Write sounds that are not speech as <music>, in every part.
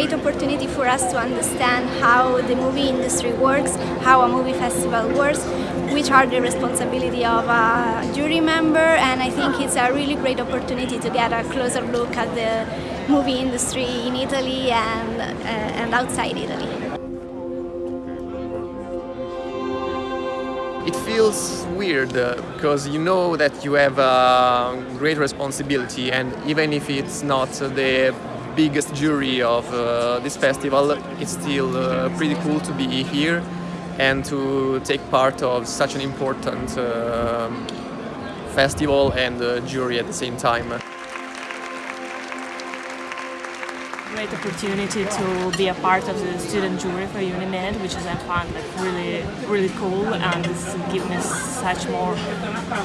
great opportunity for us to understand how the movie industry works, how a movie festival works, which are the responsibility of a jury member and I think it's a really great opportunity to get a closer look at the movie industry in Italy and, uh, and outside Italy. It feels weird uh, because you know that you have a great responsibility and even if it's not the biggest jury of uh, this festival, it's still uh, pretty cool to be here and to take part of such an important uh, festival and jury at the same time. Great opportunity to be a part of the student jury for Unimed, which is I find like really really cool and this gives me such more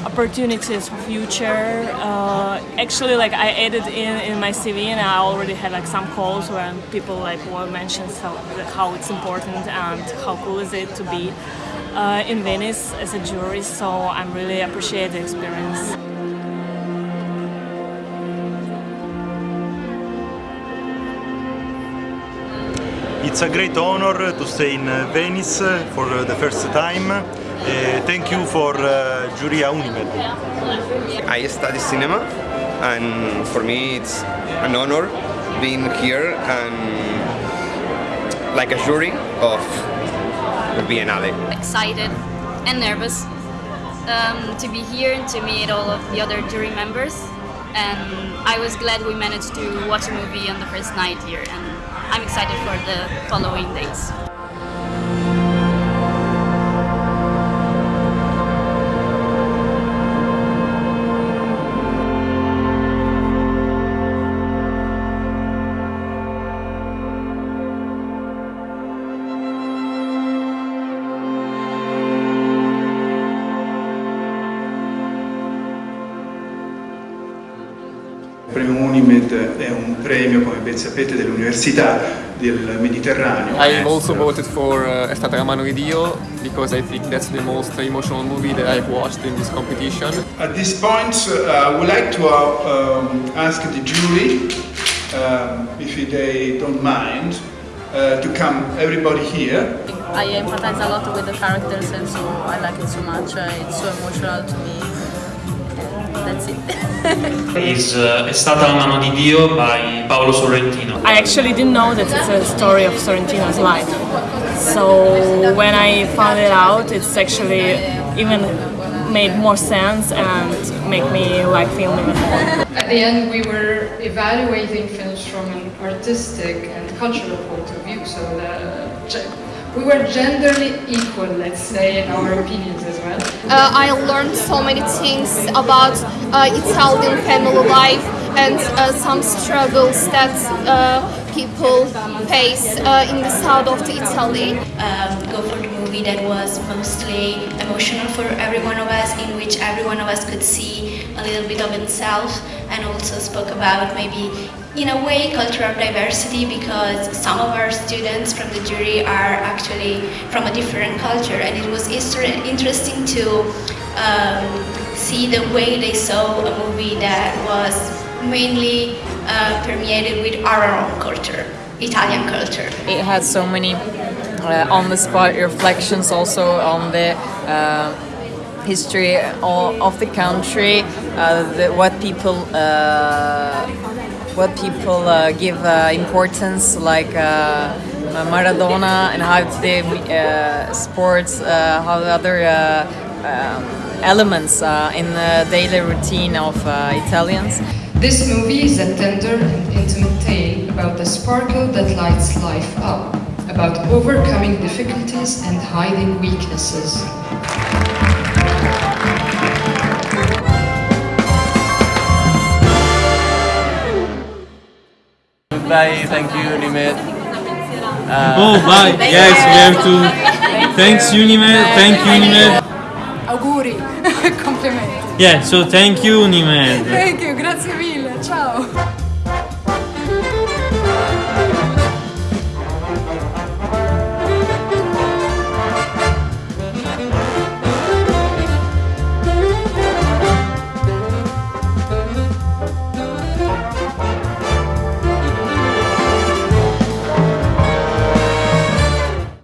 opportunities for future. Uh, actually, like I added in in my CV and I already had like some calls where people like were mentioned how how it's important and how cool is it to be uh, in Venice as a jury. So I'm really appreciate the experience. It's a great honor to stay in Venice for the first time. Uh, thank you for uh, Giuria Unimed. I study cinema and for me it's an honor being here and like a jury of the Biennale. Excited and nervous um, to be here and to meet all of the other jury members and I was glad we managed to watch a movie on the first night here and I'm excited for the following days. Unimed è un premio, come ben sapete, dell'università del Mediterraneo. I've also voted for uh, È stata la mano di Dio because I think that's the most emotional movie that I've watched in this competition. At this point, uh, I would like to uh, um, ask the jury, um, if they don't mind, uh, to come everybody here. I empathize a lot with the characters and so I like it so much. Uh, it's so emotional to me. That's it. it. is uh, È stata la mano di Dio by Paolo Sorrentino. I actually didn't know that it's a story of Sorrentino's life. So when I found it out, it's actually even made more sense and make me like filming it more. At the end we were evaluating films from an artistic and cultural point of view, so the, we were genderly equal, let's say, in our opinions as well. Uh, I learned so many things about uh, Italian family life and uh, some struggles that uh, people face uh, in the south of the Italy. Um, go for the movie that was mostly emotional for every one of us, in which every one of us could see a little bit of himself and also spoke about maybe in a way cultural diversity because some of our students from the jury are actually from a different culture and it was interesting to um, see the way they saw a movie that was mainly uh, permeated with our own culture, Italian culture. It had so many uh, on-the-spot reflections also on the uh, history of the country, uh, the, what people uh, what people uh, give uh, importance, like uh, Maradona and how the uh, sports, how the other um, elements in the daily routine of Italians. This movie is a tender and intimate tale about the sparkle that lights life up, about overcoming difficulties and hiding weaknesses. Goodbye, thank you Unimed. Uh, oh, bye. yes, we have to. Thanks Unimed, thank you Unimed. Auguri, <laughs> complimenti. Yeah, so thank you Unimed. Thank you, grazie mille,